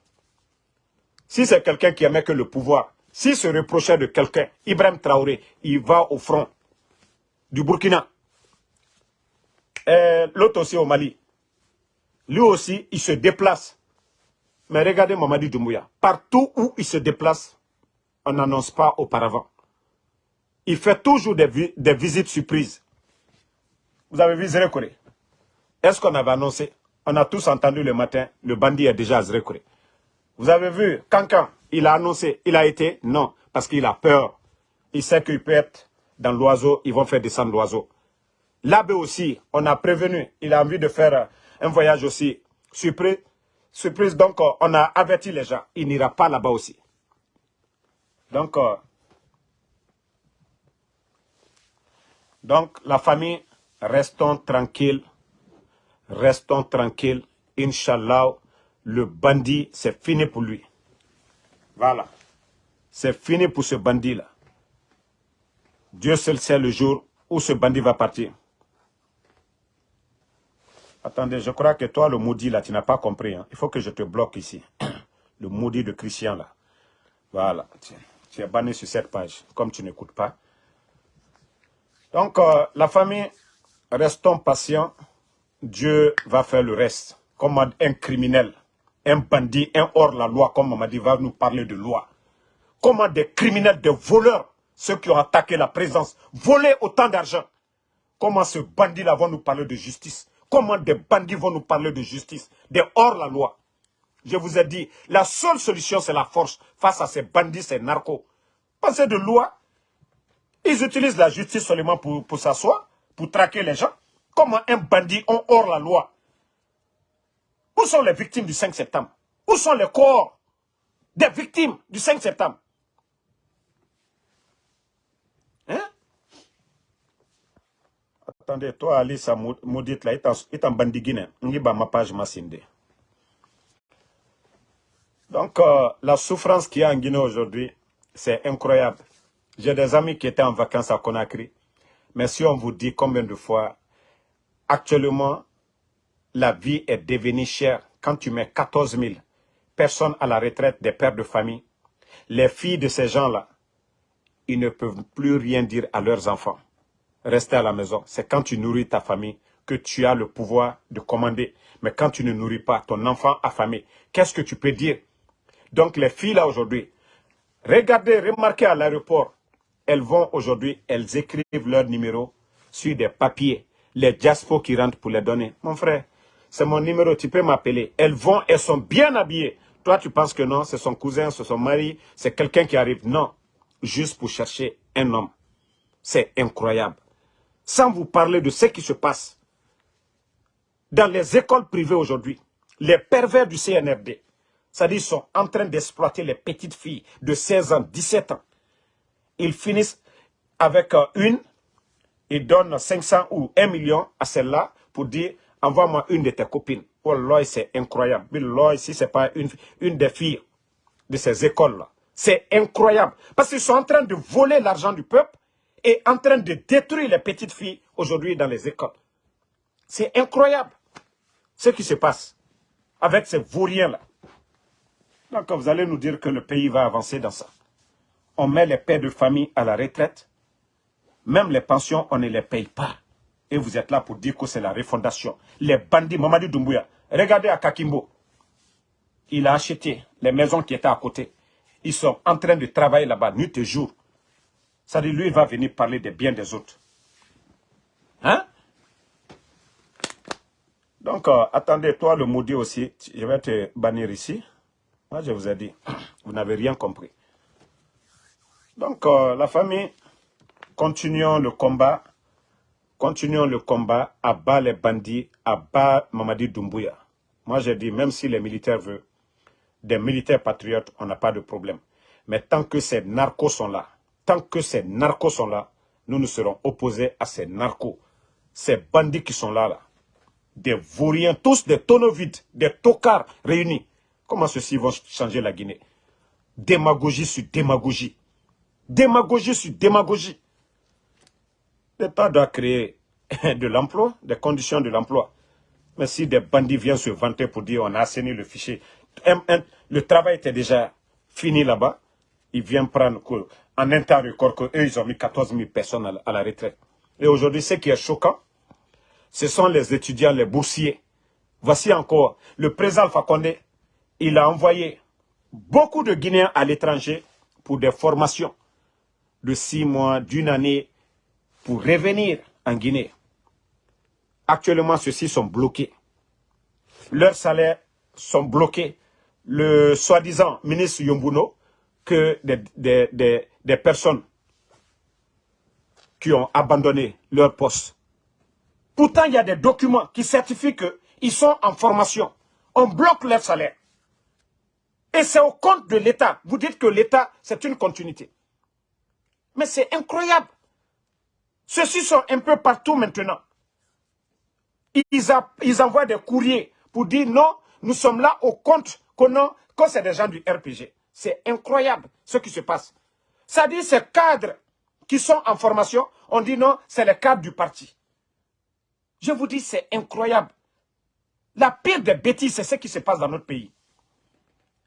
Si c'est quelqu'un qui aimait que le pouvoir, s'il se reprochait de quelqu'un, Ibrahim Traoré, il va au front du Burkina. L'autre aussi au Mali. Lui aussi, il se déplace. Mais regardez Mamadi Doumbouya. Partout où il se déplace, on n'annonce pas auparavant. Il fait toujours des, visites surprises. Vous avez vu Zérekore Est-ce qu'on avait annoncé? On a tous entendu le matin, le bandit est déjà à Zérekore. Vous avez vu, Kankan, il a annoncé, il a été? Non, parce qu'il a peur. Il sait qu'il peut être dans l'oiseau, ils vont faire descendre l'oiseau. L'abbé aussi, on a prévenu, il a envie de faire un voyage aussi. Surprise, surprise donc on a averti les gens, il n'ira pas là-bas aussi. Donc, euh, donc, la famille, restons tranquilles, restons tranquilles. Inch'Allah, le bandit, c'est fini pour lui. Voilà. C'est fini pour ce bandit-là. Dieu seul sait le jour où ce bandit va partir. Attendez, je crois que toi, le maudit, là, tu n'as pas compris. Hein. Il faut que je te bloque ici. Le maudit de Christian, là. Voilà. Tu es banni sur cette page, comme tu n'écoutes pas. Donc, euh, la famille, restons patients. Dieu va faire le reste. Comme un criminel, un bandit, un hors-la-loi, comme on m'a dit, va nous parler de loi. Comment des criminels, des voleurs, ceux qui ont attaqué la présence, volé autant d'argent. Comment ce bandit-là va nous parler de justice? Comment des bandits vont nous parler de justice? Des hors-la-loi. Je vous ai dit, la seule solution, c'est la force face à ces bandits, ces narcos. Pensez de loi. Ils utilisent la justice seulement pour, pour s'asseoir, pour traquer les gens. Comment un bandit ont hors la loi Où sont les victimes du 5 septembre? Où sont les corps des victimes du 5 septembre? Attendez, toi, Alice, maudite là, il est en bandit guinéen. ma page massinde. Donc, euh, la souffrance qu'il y a en Guinée aujourd'hui, c'est incroyable. J'ai des amis qui étaient en vacances à Conakry. Mais si on vous dit combien de fois, actuellement, la vie est devenue chère. Quand tu mets 14 000 personnes à la retraite des pères de famille, les filles de ces gens-là, ils ne peuvent plus rien dire à leurs enfants. Rester à la maison, c'est quand tu nourris ta famille que tu as le pouvoir de commander. Mais quand tu ne nourris pas ton enfant affamé, qu'est-ce que tu peux dire? Donc les filles là aujourd'hui, regardez, remarquez à l'aéroport, elles vont aujourd'hui, elles écrivent leur numéro sur des papiers. Les diaspos qui rentrent pour les donner. Mon frère, c'est mon numéro, tu peux m'appeler. Elles vont, elles sont bien habillées. Toi, tu penses que non, c'est son cousin, c'est son mari, c'est quelqu'un qui arrive. Non, juste pour chercher un homme. C'est incroyable. Sans vous parler de ce qui se passe dans les écoles privées aujourd'hui, les pervers du CNRD, c'est-à-dire sont en train d'exploiter les petites filles de 16 ans, 17 ans. Ils finissent avec euh, une, ils donnent 500 ou 1 million à celle-là pour dire envoie-moi une de tes copines. Oh là, c'est incroyable. Là, ici, ce n'est pas une, une des filles de ces écoles-là. C'est incroyable. Parce qu'ils sont en train de voler l'argent du peuple et en train de détruire les petites filles aujourd'hui dans les écoles. C'est incroyable ce qui se passe avec ces vauriens-là. Donc vous allez nous dire que le pays va avancer dans ça. On met les pères de famille à la retraite. Même les pensions, on ne les paye pas. Et vous êtes là pour dire que c'est la refondation. Les bandits, Mamadou Doumbouya, regardez à Kakimbo. Il a acheté les maisons qui étaient à côté. Ils sont en train de travailler là-bas, nuit et jour. Ça dit, lui, il va venir parler des biens des autres. Hein? Donc, euh, attendez, toi, le maudit aussi, je vais te bannir ici. Moi, je vous ai dit, vous n'avez rien compris. Donc, euh, la famille, continuons le combat. Continuons le combat à bas les bandits, à bas Mamadi Doumbouya. Moi, j'ai dit, même si les militaires veulent, des militaires patriotes, on n'a pas de problème. Mais tant que ces narcos sont là, tant que ces narcos sont là, nous nous serons opposés à ces narcos. Ces bandits qui sont là, là. Des vauriens, tous des tonneaux vides, des tocards réunis. Comment ceux-ci vont changer la Guinée? Démagogie sur démagogie. Démagogie sur démagogie. L'État doit créer de l'emploi, des conditions de l'emploi. Mais si des bandits viennent se vanter pour dire on a assaini le fichier, le travail était déjà fini là-bas, ils viennent prendre en un temps record qu'eux, ils ont mis 14 000 personnes à la retraite. Et aujourd'hui, ce qui est choquant, ce sont les étudiants, les boursiers. Voici encore, le président Condé, il a envoyé beaucoup de Guinéens à l'étranger pour des formations de six mois, d'une année, pour revenir en Guinée. Actuellement, ceux-ci sont bloqués. Leurs salaires sont bloqués. Le soi-disant ministre Yombuno, que des, personnes qui ont abandonné leur poste. Pourtant, il y a des documents qui certifient qu'ils sont en formation. On bloque leur salaire. Et c'est au compte de l'État. Vous dites que l'État, c'est une continuité. Mais c'est incroyable. Ceux-ci sont un peu partout maintenant. Ils, envoient des courriers pour dire non, nous sommes là au compte qu'on quand c'est des gens du RPG. C'est incroyable ce qui se passe. Ça dit ces cadres qui sont en formation, on dit non, c'est les cadres du parti. Je vous dis, c'est incroyable. La pire des bêtises, c'est ce qui se passe dans notre pays.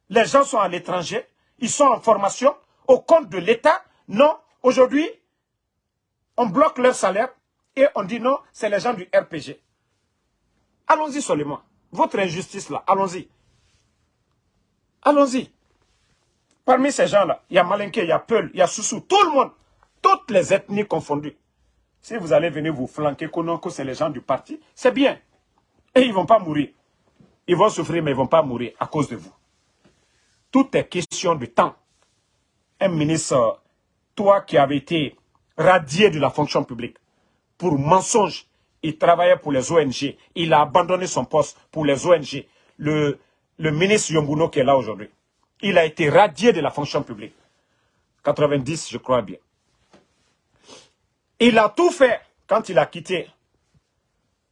Les gens sont à l'étranger, ils sont en formation, au compte de l'État. Non, aujourd'hui, on bloque leur salaire et on dit non, c'est les gens du RPG. Allons-y seulement. Votre injustice là, allons-y. Allons-y. Parmi ces gens-là, il y a Malinké, il y a Peul, il y a Soussou, tout le monde. Toutes les ethnies confondues. Si vous allez venir vous flanquer que c'est les gens du parti, c'est bien. Et ils ne vont pas mourir. Ils vont souffrir, mais ils ne vont pas mourir à cause de vous. Tout est question de temps. Un ministre, toi qui avais été radié de la fonction publique, pour mensonge, il travaillait pour les ONG. Il a abandonné son poste pour les ONG. Le, le ministre Yombuno qui est là aujourd'hui. Il a été radié de la fonction publique. 90, je crois bien. Il a tout fait quand il a quitté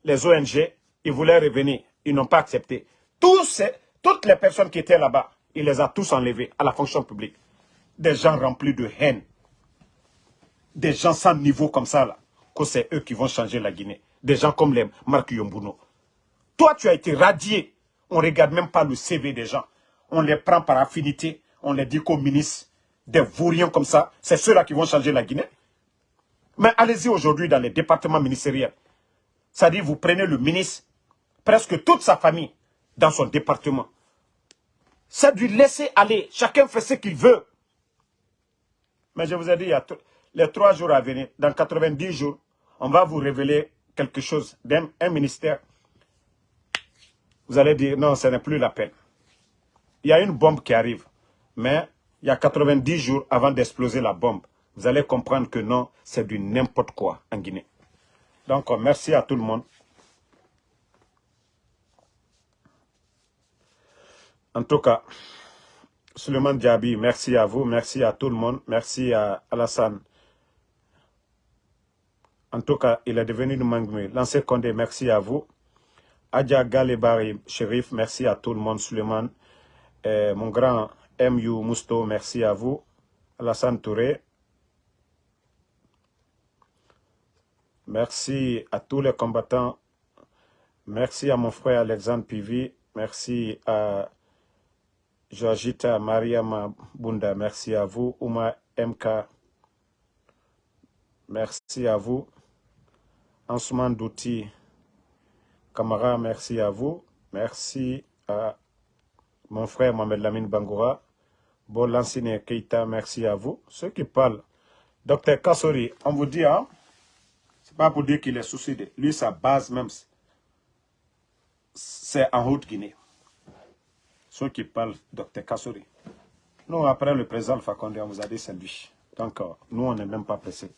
les ONG. Il voulait revenir. Ils n'ont pas accepté. Toutes les personnes qui étaient là-bas, il les a tous enlevés à la fonction publique. Des gens remplis de haine. Des gens sans niveau comme ça, là. Que c'est eux qui vont changer la Guinée. Des gens comme les Marc Yombuno. Toi, tu as été radié. On ne regarde même pas le CV des gens on les prend par affinité, on les dit qu'aux ministres, des vauriens comme ça, c'est ceux-là qui vont changer la Guinée. Mais allez-y aujourd'hui dans les départements ministériels. C'est-à-dire, vous prenez le ministre, presque toute sa famille, dans son département. C'est lui laisser aller. Chacun fait ce qu'il veut. Mais je vous ai dit, il y a les trois jours à venir, dans 90 jours, on va vous révéler quelque chose d'un ministère. Vous allez dire, non, ce n'est plus la peine il y a une bombe qui arrive, mais il y a 90 jours avant d'exploser la bombe. Vous allez comprendre que non, c'est du n'importe quoi en Guinée. Donc, merci à tout le monde. En tout cas, Suleiman Diaby, merci à vous, merci à tout le monde, merci à Alassane. En tout cas, il est devenu Mangme. L'ancien Condé, merci à vous. Adja Galebari, shérif, merci à tout le monde, Suleiman. Eh, mon grand M.U. Mousto, merci à vous. Alassane Touré. Merci à tous les combattants. Merci à mon frère Alexandre Pivi. Merci à Georgita Mariama Bunda. Merci à vous. Ouma MK. Merci à vous. Ansuman Douti. Camara, merci à vous. Merci à mon frère Mohamed Lamine Bangoura, Bolansine Keita, merci à vous. Ceux qui parlent, docteur Kassori, on vous dit, hein, c'est pas pour dire qu'il est suicidé. Lui, sa base même, c'est en Haute-Guinée. Ceux qui parlent, docteur Kassori. Nous, après le président Fakonde, on vous a dit c'est lui. Donc, euh, nous, on n'est même pas pressés.